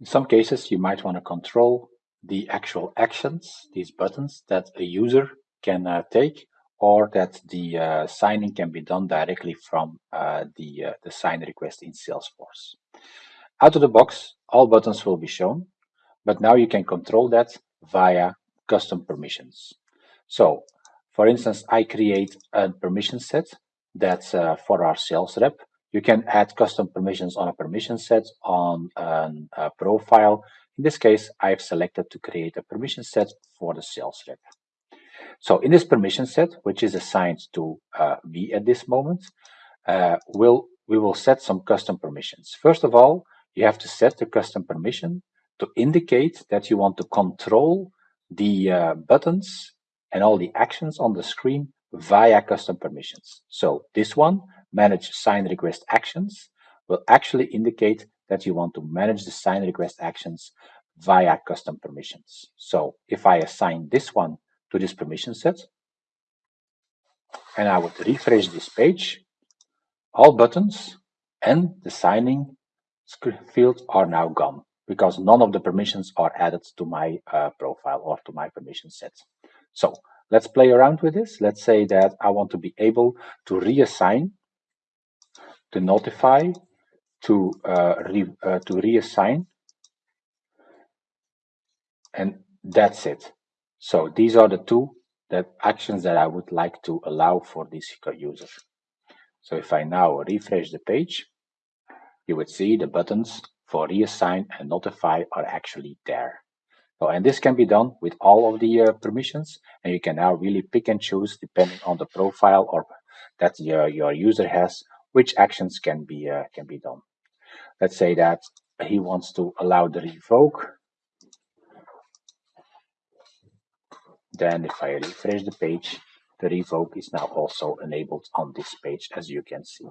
In some cases, you might want to control the actual actions, these buttons that a user can uh, take, or that the uh, signing can be done directly from uh, the, uh, the sign request in Salesforce. Out of the box, all buttons will be shown, but now you can control that via custom permissions. So, for instance, I create a permission set that's uh, for our sales rep. You can add custom permissions on a permission set on a profile. In this case, I've selected to create a permission set for the sales rep. So in this permission set, which is assigned to uh, me at this moment, uh, we'll, we will set some custom permissions. First of all, you have to set the custom permission to indicate that you want to control the uh, buttons and all the actions on the screen via custom permissions. So this one, manage sign request actions, will actually indicate that you want to manage the sign request actions via custom permissions. So if I assign this one to this permission set, and I would refresh this page, all buttons and the signing field are now gone because none of the permissions are added to my uh, profile or to my permission set. So let's play around with this. Let's say that I want to be able to reassign, to notify, to uh, re, uh, to reassign, and that's it. So these are the two that actions that I would like to allow for this user. So if I now refresh the page, you would see the buttons for reassign and notify are actually there. So, and this can be done with all of the uh, permissions, and you can now really pick and choose depending on the profile or that your, your user has, which actions can be uh, can be done. Let's say that he wants to allow the revoke. Then if I refresh the page, the revoke is now also enabled on this page, as you can see.